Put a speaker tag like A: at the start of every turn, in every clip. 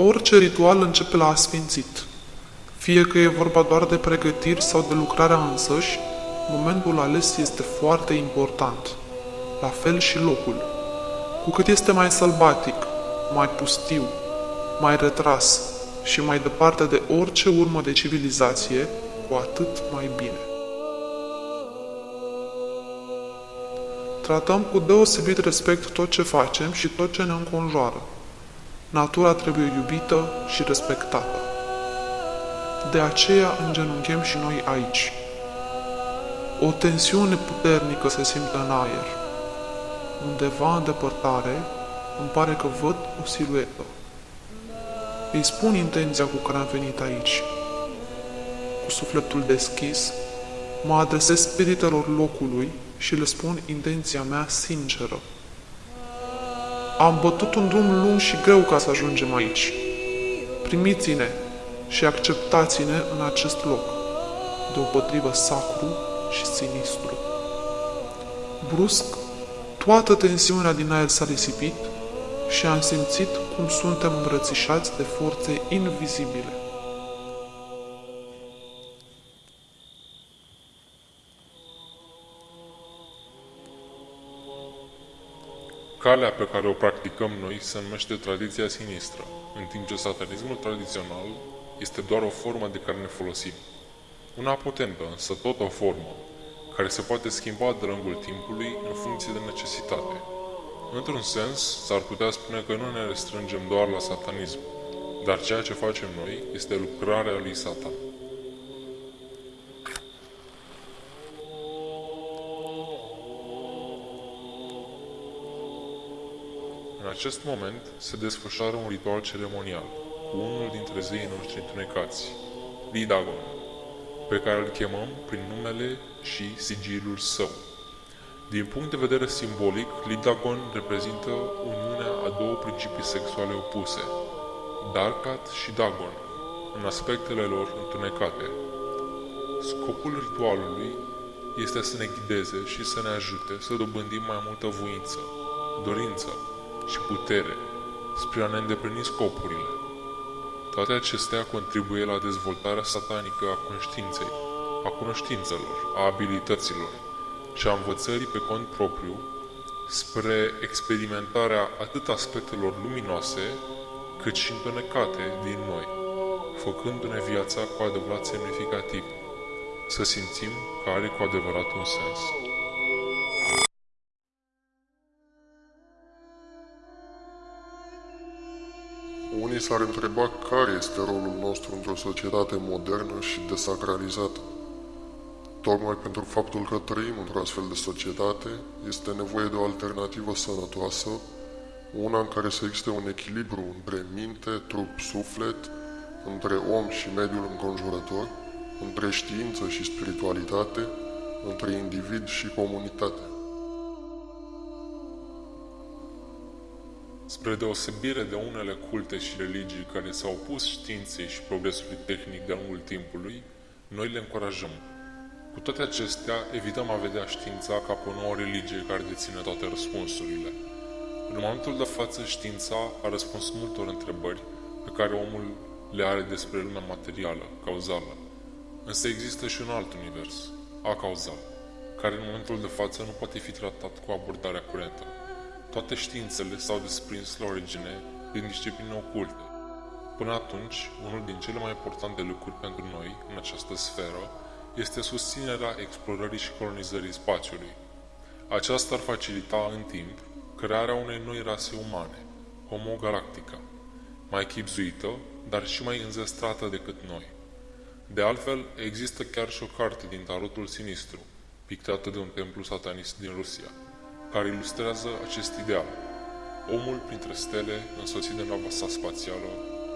A: Orice ritual începe la asfințit. Fie că e vorba doar de pregătiri sau de lucrarea însăși, momentul ales este foarte important. La fel și locul. Cu cât este mai sălbatic, mai pustiu, mai retras și mai departe de orice urmă de civilizație, cu atât mai bine. Tratăm cu deosebit respect tot ce facem și tot ce ne înconjoară. Natura trebuie iubită și respectată. De aceea îngenunchem și noi aici. O tensiune puternică se simte în aer. Undeva în depărtare, îmi pare că văd o siluetă. Îi spun intenția cu care am venit aici. Cu sufletul deschis, mă adresez spiritelor locului și le spun intenția mea sinceră. Am bătut un drum lung și greu ca să ajungem aici. Primiți-ne și acceptați-ne în acest loc, deopotrivă sacru și sinistru. Brusc, toată tensiunea din aer s-a risipit și am simțit cum suntem îmbrățișați de forțe invizibile.
B: Calea pe care o practicăm noi se numește tradiția sinistră, în timp ce satanismul tradițional este doar o formă de care ne folosim. Una potentă, însă tot o formă, care se poate schimba de lungul timpului în funcție de necesitate. Într-un sens, s-ar putea spune că nu ne restrângem doar la satanism, dar ceea ce facem noi este lucrarea lui Satan. În acest moment se desfășoară un ritual ceremonial cu unul dintre zeii noștri întunecați, Lidagon, pe care îl chemăm prin numele și sigilul său. Din punct de vedere simbolic, Lidagon reprezintă uniunea a două principii sexuale opuse, Darkat și Dagon, în aspectele lor întunecate. Scopul ritualului este să ne ghideze și să ne ajute să dobândim mai multă voință, dorință, și putere spre a ne îndeplini scopurile. Toate acestea contribuie la dezvoltarea satanică a conștiinței, a cunoștințelor, a abilităților și a învățării pe cont propriu spre experimentarea atât aspectelor luminoase cât și întunecate din noi, făcându-ne viața cu adevărat semnificativ, să simțim că are cu adevărat un sens.
C: Unii s-ar întreba care este rolul nostru într-o societate modernă și desacralizată. Tocmai pentru faptul că trăim într-o astfel de societate, este nevoie de o alternativă sănătoasă, una în care să existe un echilibru între minte, trup, suflet, între om și mediul înconjurător, între știință și spiritualitate, între individ și comunitate.
B: Spre deosebire de unele culte și religii care s-au opus științei și progresului tehnic de-a lungul timpului, noi le încurajăm. Cu toate acestea, evităm a vedea știința ca pe o nouă religie care deține toate răspunsurile. În momentul de față, știința a răspuns multor întrebări pe care omul le are despre lumea materială, cauzală. Însă există și un alt univers, acauzal, care în momentul de față nu poate fi tratat cu abordarea curentă. Toate științele s-au desprins la origine din discipline oculte. Până atunci, unul din cele mai importante lucruri pentru noi în această sferă este susținerea explorării și colonizării spațiului. Aceasta ar facilita în timp crearea unei noi rase umane, Homo galactica, mai chipzuită, dar și mai înzestrată decât noi. De altfel, există chiar și o carte din tarotul sinistru, pictată de un templu satanist din Rusia care ilustrează acest ideal. Omul printre stele, însoțit de nava sa spațială,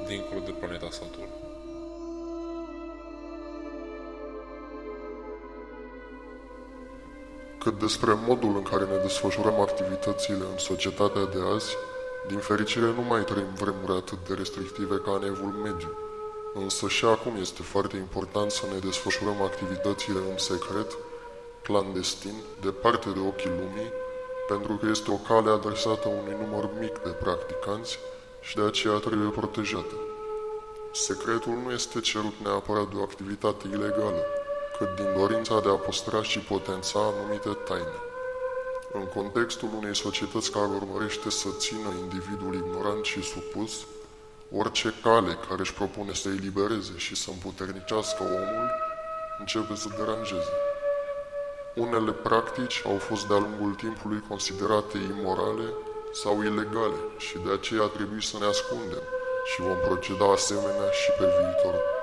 B: dincolo de planeta Saturn.
C: cât despre modul în care ne desfășurăm activitățile în societatea de azi, din fericire nu mai trăim vremuri atât de restrictive ca în evul mediu. Însă și acum este foarte important să ne desfășurăm activitățile în secret, clandestin, departe de ochii lumii, pentru că este o cale adresată unui număr mic de practicanți și de aceea trebuie protejată. Secretul nu este cerut neapărat de o activitate ilegală, cât din dorința de a păstra și potența anumite taine. În contextul unei societăți care urmărește să țină individul ignorant și supus, orice cale care își propune să elibereze și să împuternicească omul începe să deranjeze. Unele practici au fost de-a lungul timpului considerate imorale sau ilegale și de aceea trebuie să ne ascundem și vom proceda asemenea și pe viitor.